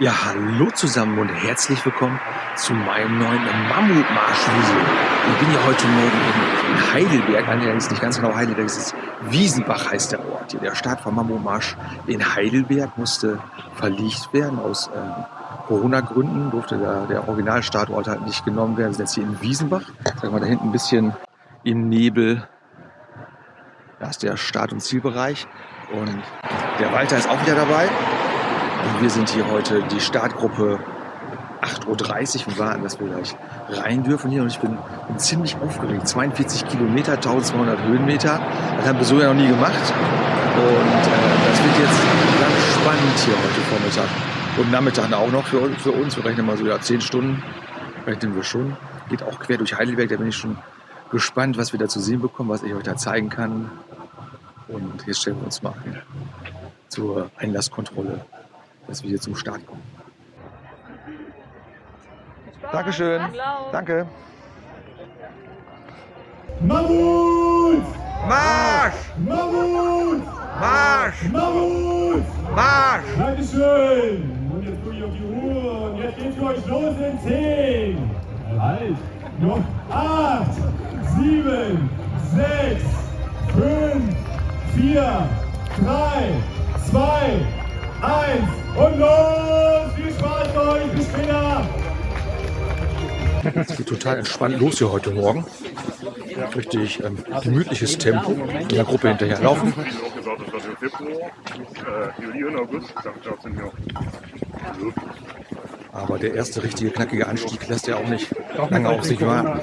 Ja, hallo zusammen und herzlich willkommen zu meinem neuen Mammutmarsch-Video. Ich bin ja heute Morgen in Heidelberg, allerdings nicht ganz genau Heidelberg, es ist Wiesenbach heißt der Ort. Der Start vom Mammutmarsch in Heidelberg musste verlegt werden. Aus äh, Corona-Gründen durfte der, der Originalstartort halt nicht genommen werden. Wir sind jetzt hier in Wiesenbach. Sagen wir da hinten ein bisschen im Nebel. Da ist der Start- und Zielbereich. Und der Walter ist auch wieder dabei. Und wir sind hier heute die Startgruppe 8.30 Uhr und warten, dass wir gleich rein dürfen hier. Und ich bin, bin ziemlich aufgeregt. 42 Kilometer, 1200 Höhenmeter. Das haben wir so ja noch nie gemacht. Und äh, das wird jetzt ganz spannend hier heute Vormittag. Und Nachmittag auch noch für, für uns. Wir rechnen mal so ja 10 Stunden. Rechnen wir schon. Geht auch quer durch Heidelberg. Da bin ich schon gespannt, was wir da zu sehen bekommen, was ich euch da zeigen kann. Und jetzt stellen wir uns mal zur Einlasskontrolle dass wir hier zum Start kommen. Dankeschön. Danke. Mammut! Marsch! Mammut! Marsch! Mammut! Marsch! Dankeschön! Und jetzt gucke ich auf die Uhr und jetzt geht's für euch los in 10. Halt! Noch 8, 7, 6, 5, 4, 3, 2, 1 und los! Viel Spaß euch, bis später! Es geht total entspannt los hier heute Morgen. Richtig ähm, gemütliches Tempo. In der Gruppe hinterherlaufen. Aber der erste richtige knackige Anstieg lässt ja auch nicht lange auf sich warten.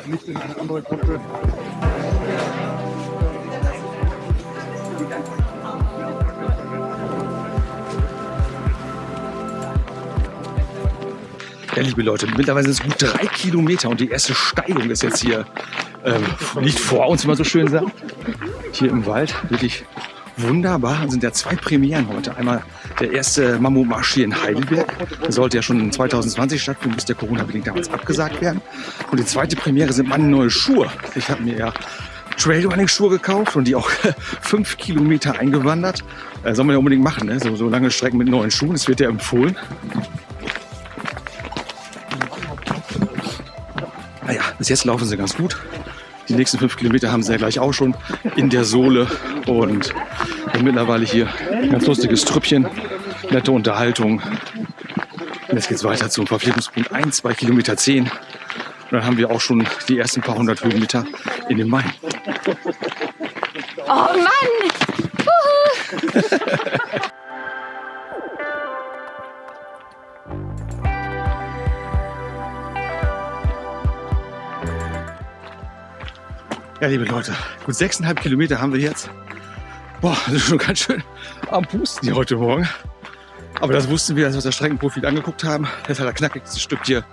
Ja, liebe Leute, mittlerweile sind es gut drei Kilometer und die erste Steigung ist jetzt hier, ähm, nicht vor uns, wie man so schön sagt, hier im Wald. Wirklich wunderbar. Es sind ja zwei Premieren heute. Einmal der erste Mammutmarsch hier in Heidelberg. Der sollte ja schon 2020 stattfinden, bis der Corona-bedingt damals abgesagt werden. Und die zweite Premiere sind meine neue Schuhe. Ich habe mir ja Trailrunning-Schuhe gekauft und die auch fünf Kilometer eingewandert. Äh, soll man ja unbedingt machen, ne? so, so lange Strecken mit neuen Schuhen. Das wird ja empfohlen. Bis jetzt laufen sie ganz gut. Die nächsten fünf Kilometer haben sie ja gleich auch schon in der Sohle. Und mittlerweile hier ein ganz lustiges Trüppchen, nette Unterhaltung. Und jetzt geht es weiter zum Verpflegungspunkt 1 bei Kilometer 10. Und dann haben wir auch schon die ersten paar hundert Höhenmeter in den Main. Oh Mann! Ja, liebe Leute, gut sechseinhalb Kilometer haben wir jetzt. Boah, das ist schon ganz schön am Pusten hier heute Morgen. Aber das wussten wir, als wir das Streckenprofil angeguckt haben. Das hat der knackigste Stück hier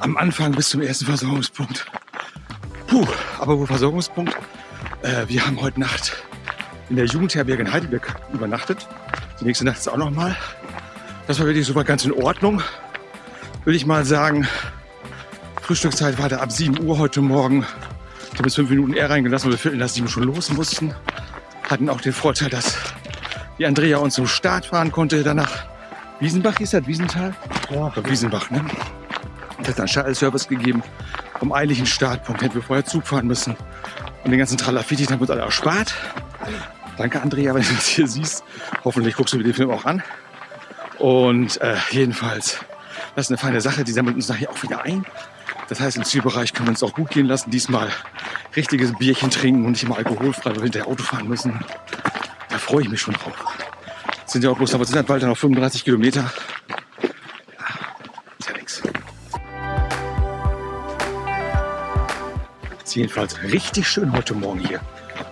am Anfang bis zum ersten Versorgungspunkt. Puh, aber wo Versorgungspunkt? Äh, wir haben heute Nacht in der Jugendherberge in Heidelberg übernachtet. Die nächste Nacht ist auch noch mal. Das war wirklich super ganz in Ordnung. Würde ich mal sagen, Frühstückszeit war da ab 7 Uhr heute Morgen. Ich habe jetzt fünf Minuten eher reingelassen, weil wir viertel nach sieben schon los mussten. Hatten auch den Vorteil, dass die Andrea uns zum Start fahren konnte. Danach Wiesenbach hieß das, Wiesental? Ja. Wiesenbach, ne? Und hat dann Shuttle-Service gegeben vom eigentlichen Startpunkt. Hätten wir vorher Zug fahren müssen. Und den ganzen Tralafiti haben wir uns alle erspart. Danke, Andrea, wenn du das hier siehst. Hoffentlich guckst du dir den Film auch an. Und äh, jedenfalls, das ist eine feine Sache. Die sammelt uns nachher auch wieder ein. Das heißt, im Zielbereich können wir uns auch gut gehen lassen. Diesmal richtiges Bierchen trinken und nicht immer alkoholfrei, weil wir hinterher Auto fahren müssen. Da freue ich mich schon drauf. Sind ja auch bloß, aber sind halt bald noch 35 Kilometer. Ja, ist ja. Es ist jedenfalls richtig schön heute Morgen hier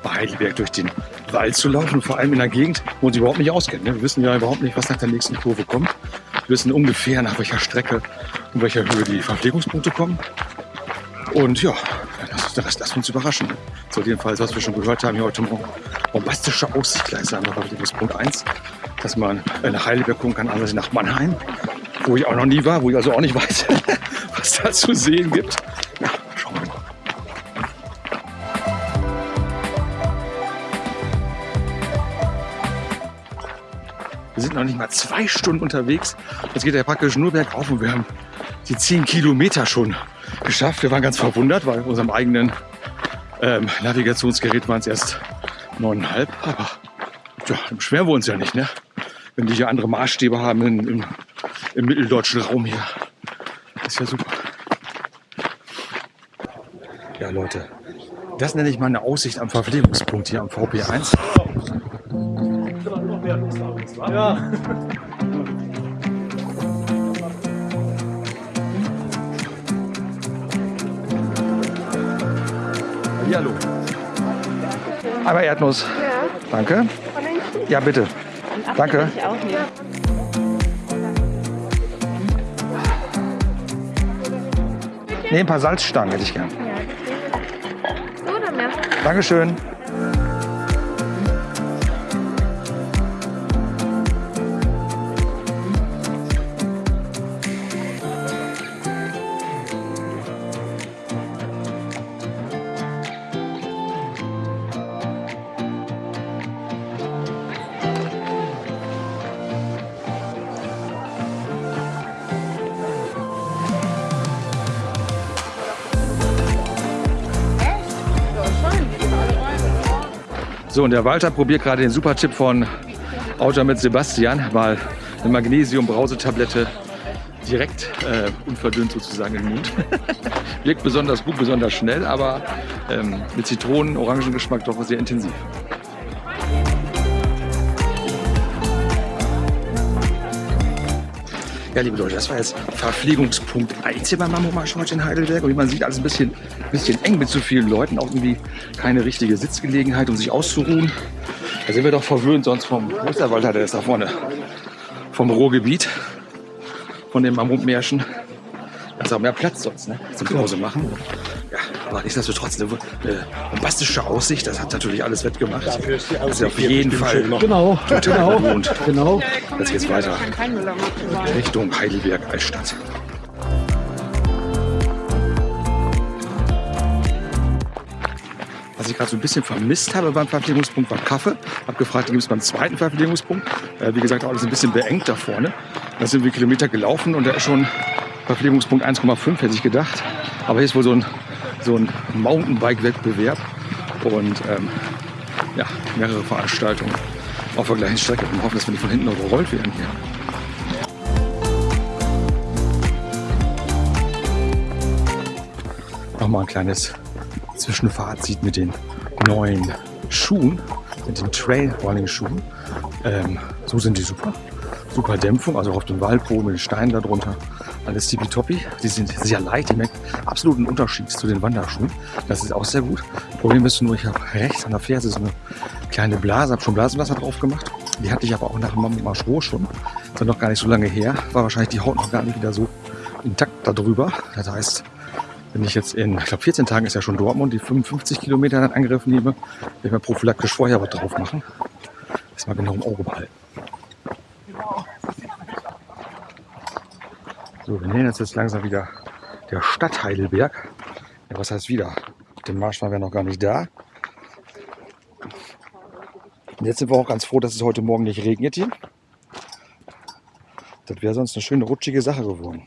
bei Heidelberg durch den Wald zu laufen. Vor allem in einer Gegend, wo uns überhaupt nicht auskennen. ne? Wir wissen ja überhaupt nicht, was nach der nächsten Kurve kommt. Wir wissen ungefähr, nach welcher Strecke und welcher Höhe die Verpflegungspunkte kommen. Und ja, der Rest wir uns überraschen. So jedenfalls, was wir schon gehört haben hier heute Morgen. Bombastische Aussicht gleich wir Verpflegungspunkt 1. Dass man nach Heidelberg gucken kann, anders nach Mannheim. Wo ich auch noch nie war, wo ich also auch nicht weiß, was da zu sehen gibt. Ja, schauen wir mal. Wir sind noch nicht mal zwei Stunden unterwegs. Jetzt geht der praktisch nur bergauf und wir haben die 10 Kilometer schon geschafft. Wir waren ganz verwundert, weil auf unserem eigenen ähm, Navigationsgerät waren es erst neuneinhalb. Aber ja, beschweren wir uns ja nicht, ne? wenn die hier andere Maßstäbe haben in, im, im mitteldeutschen Raum hier. Das ist ja super. Ja, Leute, das nenne ich mal eine Aussicht am Verpflegungspunkt hier am VP1. Ja. Hallo. Einmal Erdnuss. Danke. Ja, bitte. Danke. Nee, ein paar Salzstangen hätte ich gern. Dankeschön. So, und der Walter probiert gerade den Super-Tipp von Autor mit Sebastian. Mal eine Magnesium-Brausetablette direkt äh, unverdünnt sozusagen im Mund. Wirkt besonders gut, besonders schnell, aber ähm, mit Zitronen-Orangengeschmack doch sehr intensiv. Ja, liebe Leute, das war jetzt Verpflegungspunkt 1 hier beim Mammomarsch heute in Heidelberg. Und wie man sieht, alles ein bisschen, bisschen eng mit zu vielen Leuten. Auch irgendwie keine richtige Sitzgelegenheit, um sich auszuruhen. Da sind wir doch verwöhnt sonst vom, ist der ist da vorne, vom Ruhrgebiet, von dem Mammutmärschen. Da ist auch mehr Platz sonst, ne, zum Pause machen. Aber nichtsdestotrotz eine, eine bombastische Aussicht. Das hat natürlich alles wettgemacht. Das ist auf jeden Fall Genau, total genau, belohnt. genau. Jetzt geht's weiter Richtung Heidelberg Altstadt. Was ich gerade so ein bisschen vermisst habe beim Verpflegungspunkt war Kaffee. Hab gefragt, gibt es beim zweiten Verpflegungspunkt. Äh, wie gesagt, alles ein bisschen beengt da vorne. Da sind wir Kilometer gelaufen und da ist schon Verpflegungspunkt 1,5, hätte ich gedacht. Aber hier ist wohl so ein, so ein Mountainbike-Wettbewerb und ähm, ja, mehrere Veranstaltungen auf der gleichen Strecke. Und hoffen, dass wir nicht von hinten überrollt werden hier. Nochmal ein kleines Zwischenfazit mit den neuen Schuhen, mit den Trail-Running-Schuhen. Ähm, so sind die super. Super Dämpfung, also auf dem Waldboden mit den Steinen darunter. Alles tippitoppi. Die sind sehr leicht, die merken absoluten Unterschied zu den Wanderschuhen. Das ist auch sehr gut. Problem ist nur, ich habe rechts an der Ferse so eine kleine Blase, habe schon Blasenwasser drauf gemacht. Die hatte ich aber auch nach dem Marsch Roh schon. Das war noch gar nicht so lange her. War wahrscheinlich die Haut noch gar nicht wieder so intakt darüber. Das heißt, wenn ich jetzt in, ich glaube 14 Tagen ist ja schon Dortmund, die 55 Kilometer in Angriff nehme, werde ich mal prophylaktisch vorher was drauf machen. Das mal genau im Auge behalten. So, wir nähern uns jetzt langsam wieder der Stadt Heidelberg. Ja, was heißt wieder? Mit dem Marsch waren wir noch gar nicht da. Und jetzt sind wir auch ganz froh, dass es heute Morgen nicht regnet hier. Das wäre sonst eine schöne rutschige Sache geworden.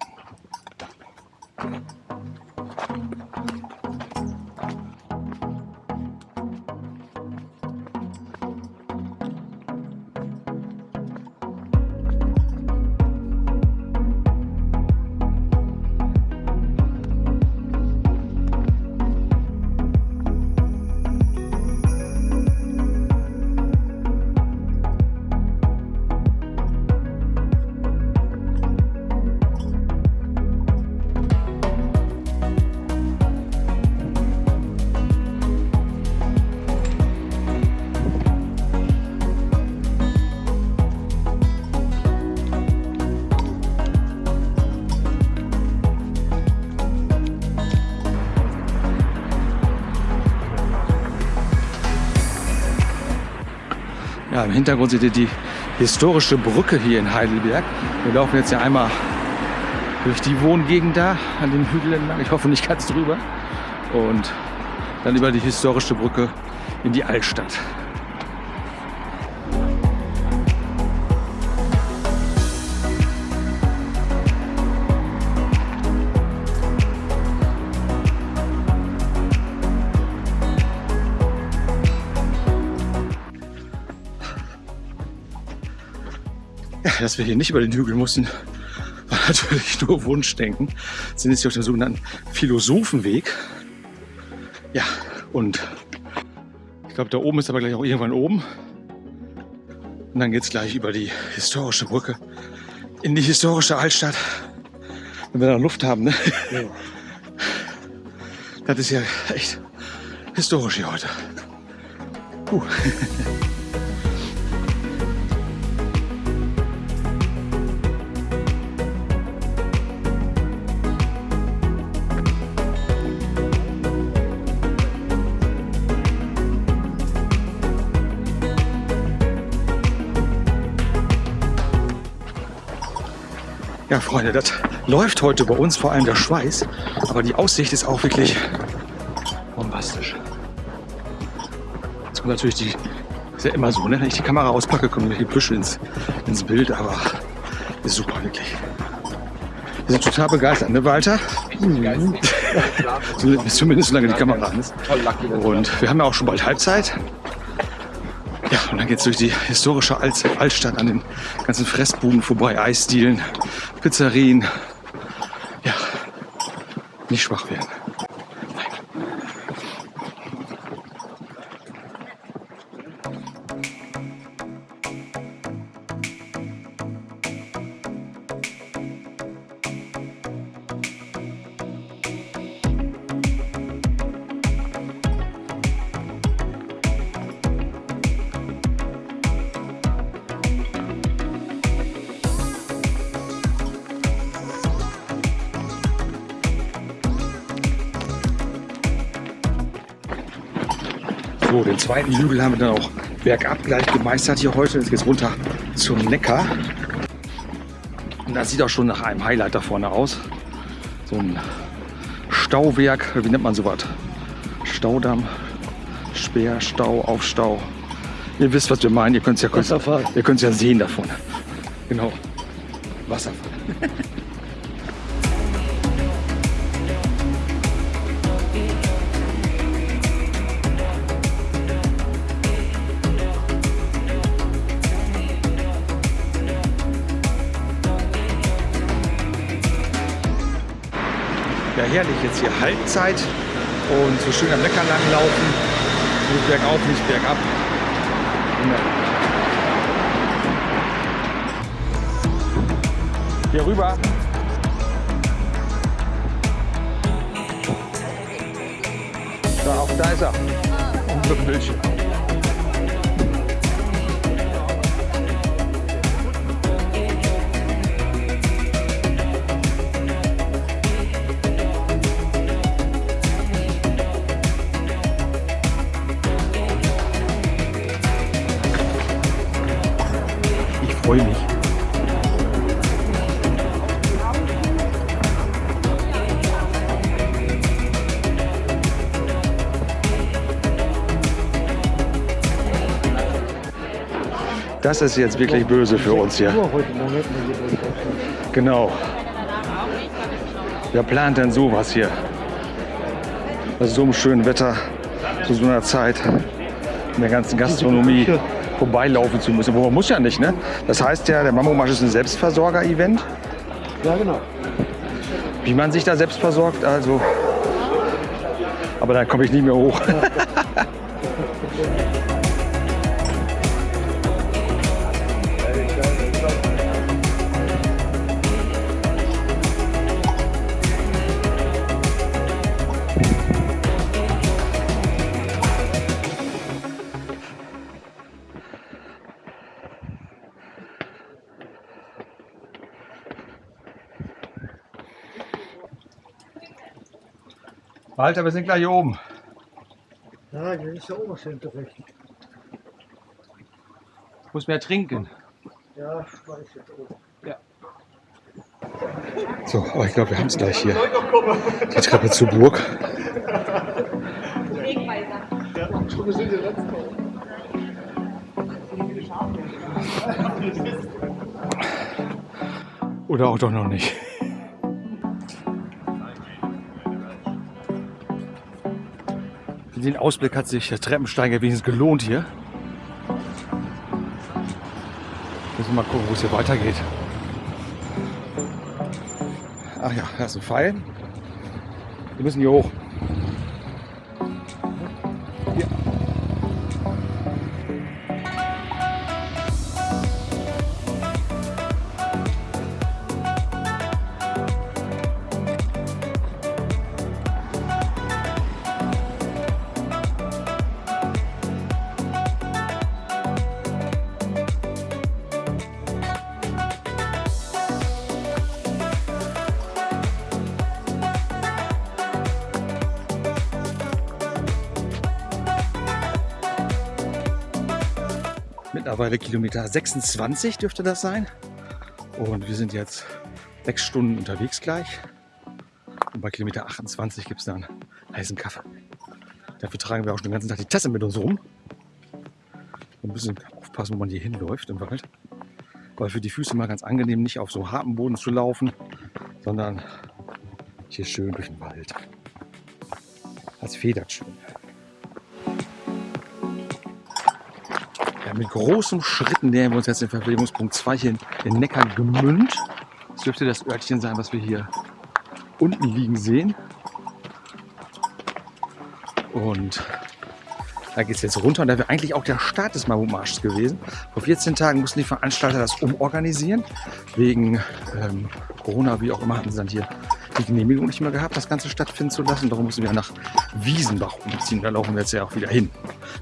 Im Hintergrund seht ihr die historische Brücke hier in Heidelberg. Wir laufen jetzt ja einmal durch die Wohngegend da an den Hügeln entlang. Ich hoffe nicht ganz drüber. Und dann über die historische Brücke in die Altstadt. Dass wir hier nicht über den Hügel mussten, war natürlich nur Wunschdenken. Sind jetzt hier auf dem sogenannten Philosophenweg. Ja, und ich glaube, da oben ist aber gleich auch irgendwann oben. Und dann geht es gleich über die historische Brücke in die historische Altstadt. Wenn wir da Luft haben, ne? Ja. Das ist ja echt historisch hier heute. Puh. Freunde, das läuft heute bei uns, vor allem der Schweiß. Aber die Aussicht ist auch wirklich bombastisch. Jetzt kommt natürlich die, ist ja immer so, ne? wenn ich die Kamera auspacke, kommen die Büsche ins, ins Bild, aber ist super, wirklich. Wir sind total begeistert, ne Walter? Zumindest solange die Kamera an ist. Und wir haben ja auch schon bald Halbzeit. Ja, und dann geht es durch die historische Alt Altstadt an den ganzen Fressbuden vorbei, Eisdielen, Pizzerien. Ja, nicht schwach werden. Zweiten Hügel haben wir dann auch bergab gleich gemeistert hier heute. Jetzt geht's runter zum Neckar. Und das sieht auch schon nach einem Highlight da vorne aus. So ein Stauwerk, wie nennt man sowas? Staudamm, Speer, Stau, Aufstau. Ihr wisst, was wir meinen. Ihr könnt es ja, ihr ja sehen davon. Genau. Wasserfall. herrlich jetzt hier Halbzeit und so schön am Neckar lang laufen. Nicht bergauf, nicht bergab. Hier rüber. Da, auch da ist er. Unser Bildschirm. Das ist jetzt wirklich böse für uns hier. Genau. Wer plant denn sowas hier? Bei so einem schönen Wetter, zu so einer Zeit, in der ganzen Gastronomie vorbeilaufen zu müssen. Wo man muss ja nicht, ne? Das heißt ja, der Mammomarsch ist ein Selbstversorger-Event. Ja, genau. Wie man sich da selbst versorgt, also. Aber dann komme ich nicht mehr hoch. Walter, wir sind gleich hier oben. Ja, hier ist der Oberschenkel recht. Muss mehr trinken. Ja, weiß jetzt oben. So, aber ich glaube, wir haben es gleich hier. Die Treppe zur Burg. Oder auch doch noch nicht. Den Ausblick hat sich der Treppensteiger wenigstens gelohnt hier. Das wir mal gucken, wo es hier weitergeht. Ach ja, da ist ein Pfeil. Wir müssen hier hoch. Mittlerweile Kilometer 26 dürfte das sein. Und wir sind jetzt sechs Stunden unterwegs gleich. Und bei Kilometer 28 gibt es dann heißen Kaffee. Dafür tragen wir auch schon den ganzen Tag die Tasse mit uns rum. Ein bisschen aufpassen, wo man hier hinläuft im Wald. Weil für die Füße mal ganz angenehm, nicht auf so hartem Boden zu laufen, sondern hier schön durch den Wald. Das federt schön. Mit großen Schritten nähern wir uns jetzt den Verpflegungspunkt 2 hier in Neckar gemünd. Das dürfte das Örtchen sein, was wir hier unten liegen sehen. Und da geht es jetzt runter und da wäre eigentlich auch der Start des Mammutmarsches gewesen. Vor 14 Tagen mussten die Veranstalter das umorganisieren. Wegen ähm, Corona, wie auch immer, hatten sie dann hier die Genehmigung nicht mehr gehabt, das Ganze stattfinden zu lassen. Darum mussten wir nach Wiesenbach umziehen. Da laufen wir jetzt ja auch wieder hin.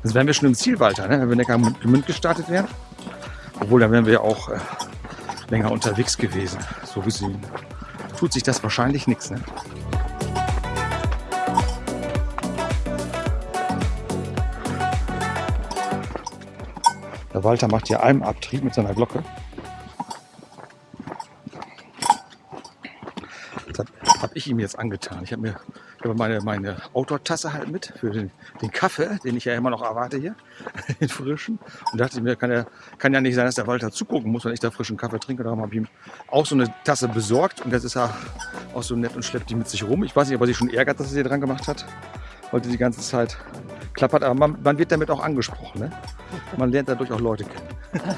Das wären wir schon im Ziel weiter, ne? wenn wir Gemünd gestartet wären. Obwohl, dann wären wir ja auch äh, länger unterwegs gewesen. So gesehen tut sich das wahrscheinlich nichts. Ne? Der Walter macht hier Almabtrieb mit seiner Glocke. Das habe ich ihm jetzt angetan. Ich habe mir ich habe meine, meine Outdoor-Tasse halt mit für den, den Kaffee, den ich ja immer noch erwarte hier, den frischen. Und dachte mir, kann ja, kann ja nicht sein, dass der Walter zugucken muss, wenn ich da frischen Kaffee trinke. Darum habe ich ihm auch so eine Tasse besorgt. Und jetzt ist er auch so nett und schleppt die mit sich rum. Ich weiß nicht, ob er sich schon ärgert, dass er sie dran gemacht hat. Heute die ganze Zeit klappert. Aber man, man wird damit auch angesprochen. Ne? Man lernt dadurch auch Leute kennen.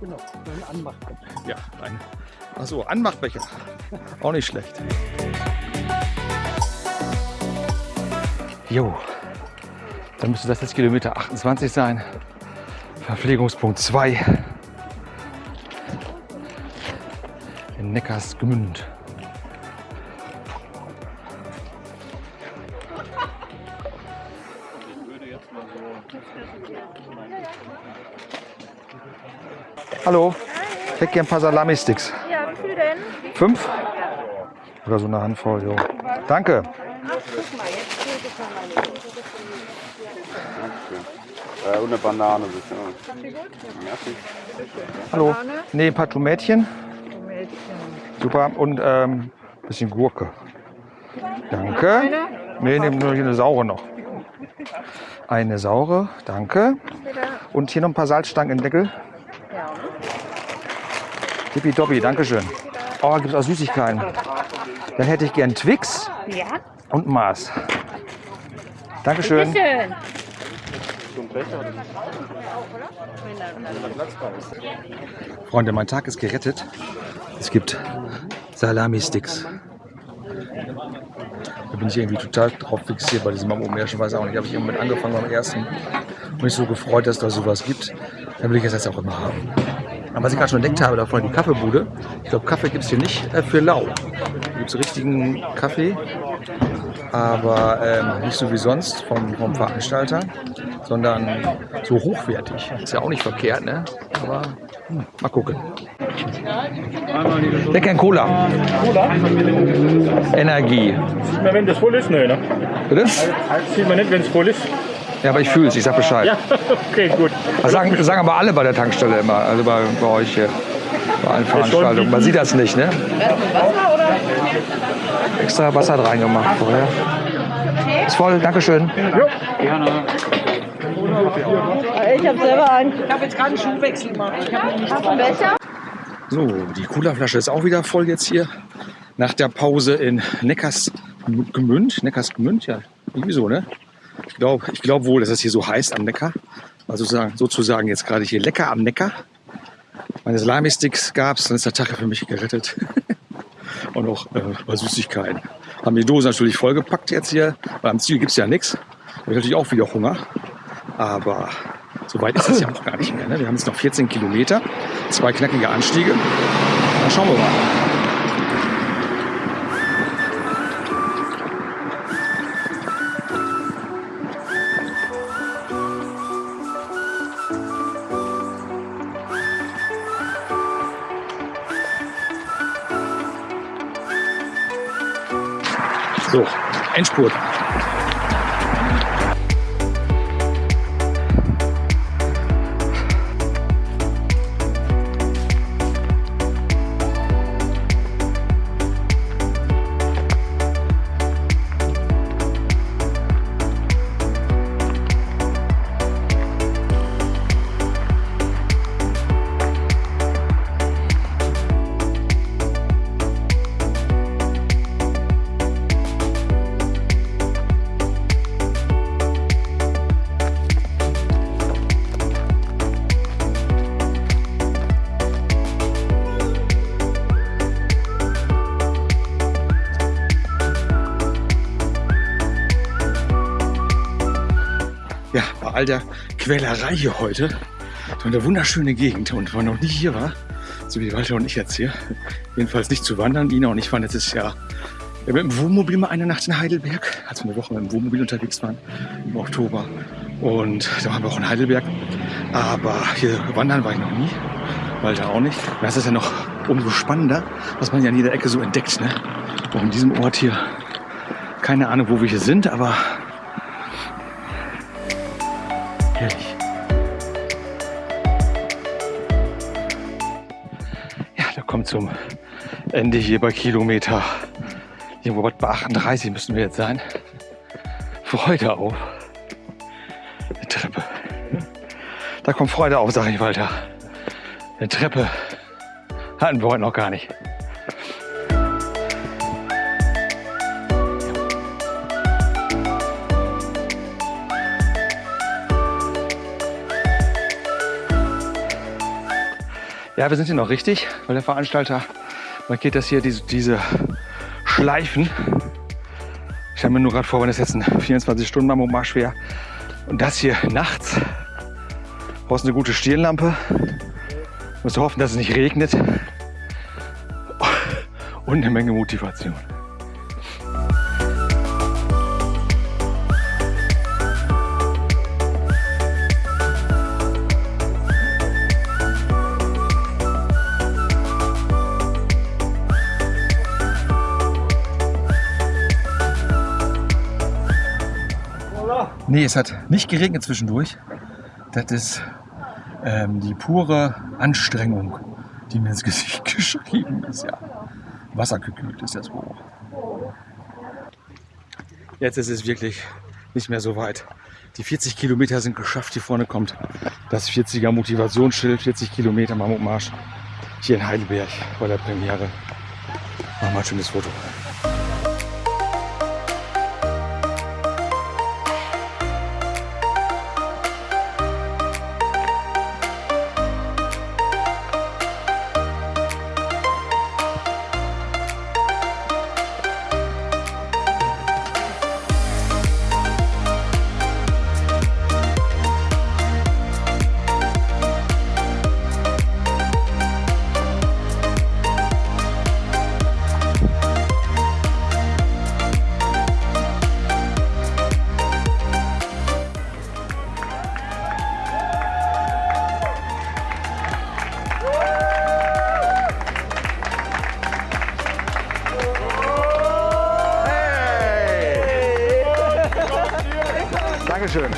Genau, ein Anmachbecher. Ja, ein. Achso, Anmachbecher. Auch nicht schlecht. Jo, dann müsste das jetzt Kilometer 28 sein. Verpflegungspunkt 2 in Neckarsgemünd. Hallo, ich hätte gern ein paar Salami-Sticks. Fünf? Oder so eine Handvoll, jo. Danke. Äh, und eine Banane bitte. Hallo. Nee, ein paar Tomätchen. Super. Und ähm, bisschen Gurke. Danke. Nee, nee, nur hier eine saure noch. Eine saure, danke. Und hier noch ein paar Salzstangen im Deckel. Tippitoppi, danke schön. Oh, gibt es auch Süßigkeiten. Dann hätte ich gern Twix Ja. und Mars. Dankeschön. Schön. Freunde, mein Tag ist gerettet. Es gibt Salami-Sticks. Da bin ich irgendwie total drauf fixiert bei diesem Mammo-Märchen. Weiß auch nicht, habe ich irgendwann mit angefangen beim ersten. Und mich so gefreut, dass da sowas gibt. Dann will ich es jetzt auch immer haben. Aber was ich gerade schon entdeckt habe, da vorne die Kaffeebude. Ich glaube, Kaffee gibt es hier nicht äh, für lau. Hier gibt es richtigen Kaffee, aber ähm, nicht so wie sonst vom, vom Veranstalter, sondern so hochwertig. Ist ja auch nicht verkehrt, ne? Aber hm, mal gucken. Der kennt Cola. Cola? Energie. Sieht man, wenn das voll ist? Nö, ne? Bitte? Sieht man nicht, wenn es voll ist? Ja, aber ich fühle es, ich sag Bescheid. Ja, okay, gut. Das sagen, das sagen aber alle bei der Tankstelle immer, also bei, bei euch hier. Bei allen Veranstaltungen. Man sieht das nicht, ne? Extra Wasser hat reingemacht vorher. Ist voll, Dankeschön. Ich habe selber einen. Ich habe jetzt gerade einen Schuhwechsel gemacht. Ich habe nämlich Hast du einen Becher? So, die Cola-Flasche ist auch wieder voll jetzt hier. Nach der Pause in Neckarsgemünd. Neckarsgemünd, ja, irgendwie so, ne? Ich glaube ich glaub wohl, dass es hier so heißt am Neckar. Also sozusagen, sozusagen jetzt gerade hier lecker am Neckar. Meine Salami-Sticks gab's, dann ist der Tag für mich gerettet. Und auch äh, Süßigkeiten. Haben die Dose natürlich vollgepackt jetzt hier, weil am Ziel gibt's ja nichts. Habe ich natürlich auch wieder Hunger. Aber so weit ist es ja auch gar nicht mehr. Ne? Wir haben jetzt noch 14 Kilometer, zwei knackige Anstiege. Dann schauen wir mal. Вот. All der Quälerei hier heute, so eine wunderschöne Gegend. Und man noch nie hier war, so wie Walter und ich jetzt hier, jedenfalls nicht zu wandern. Ina und ich waren letztes Jahr ja, mit dem Wohnmobil mal eine Nacht in Heidelberg, als wir eine Woche mit dem Wohnmobil unterwegs waren, im Oktober. Und da waren wir auch in Heidelberg. Aber hier wandern war ich noch nie, Walter auch nicht. Das ist ja noch umso spannender, was man ja in jeder Ecke so entdeckt. Ne? Auch in diesem Ort hier, keine Ahnung, wo wir hier sind, aber zum Ende hier bei Kilometer, irgendwo bei 38 müssen wir jetzt sein. Freude auf. Eine Treppe. Da kommt Freude auf, sage ich Walter. Eine Treppe hatten wir heute noch gar nicht. Ja, wir sind hier noch richtig, weil der Veranstalter markiert das hier, diese, diese Schleifen. Ich stelle mir nur gerade vor, wenn das jetzt ein 24-Stunden-Marsch wäre und das hier nachts, brauchst eine gute Stirnlampe, musst du hoffen, dass es nicht regnet und eine Menge Motivation. Nee, es hat nicht geregnet zwischendurch. Das ist ähm, die pure Anstrengung, die mir ins Gesicht geschrieben ist. Ja. Wassergekühlt ist das wohl. Jetzt ist es wirklich nicht mehr so weit. Die 40 Kilometer sind geschafft. Hier vorne kommt das 40er Motivationsschild. 40 Kilometer Mammutmarsch hier in Heidelberg bei der Premiere. Machen wir ein schönes Foto. Dankeschön.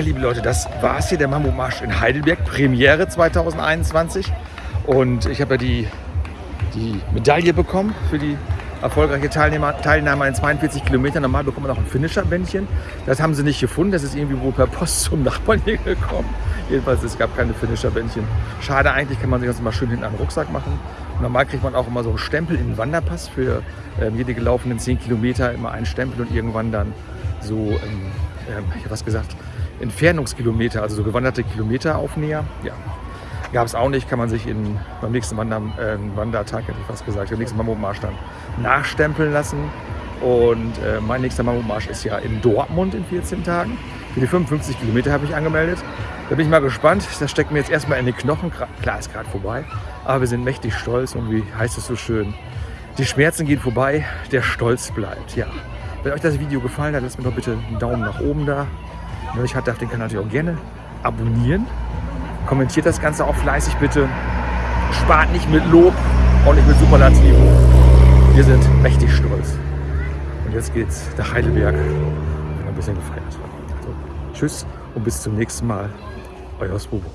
Ja, liebe Leute, das war es hier, der Mammutmarsch in Heidelberg, Premiere 2021. Und ich habe ja die, die Medaille bekommen für die erfolgreiche Teilnehmer, Teilnahme an 42 Kilometern. Normal bekommt man auch ein Finisher-Bändchen. Das haben sie nicht gefunden. Das ist irgendwie wohl per Post zum Nachbarn hier gekommen. Jedenfalls, es gab keine Finisher-Bändchen. Schade eigentlich, kann man sich das mal schön hinten an den Rucksack machen. Normal kriegt man auch immer so einen Stempel in den Wanderpass für ähm, jede gelaufenen 10 Kilometer. Immer einen Stempel und irgendwann dann so, ähm, ähm, ich habe was gesagt, Entfernungskilometer, also so gewanderte Kilometeraufnäher. Ja, gab es auch nicht, kann man sich in, beim nächsten Wander, äh, Wandertag, hätte ich fast gesagt, im nächsten Mammutmarsch dann nachstempeln lassen. Und äh, mein nächster Mammutmarsch ist ja in Dortmund in 14 Tagen. Für die 55 Kilometer habe ich angemeldet. Da bin ich mal gespannt. Das steckt mir jetzt erstmal in die Knochen. Klar, ist gerade vorbei. Aber wir sind mächtig stolz und wie heißt es so schön? Die Schmerzen gehen vorbei, der Stolz bleibt. Ja. Wenn euch das Video gefallen hat, lasst mir doch bitte einen Daumen nach oben da. Wenn euch hat, darf den Kanal natürlich auch gerne abonnieren. Kommentiert das Ganze auch fleißig bitte. Spart nicht mit Lob und nicht mit Superlativen. Wir sind mächtig stolz. Und jetzt geht's nach Heidelberg. Ein bisschen gefeiert. Also, tschüss und bis zum nächsten Mal. Euer Swobo.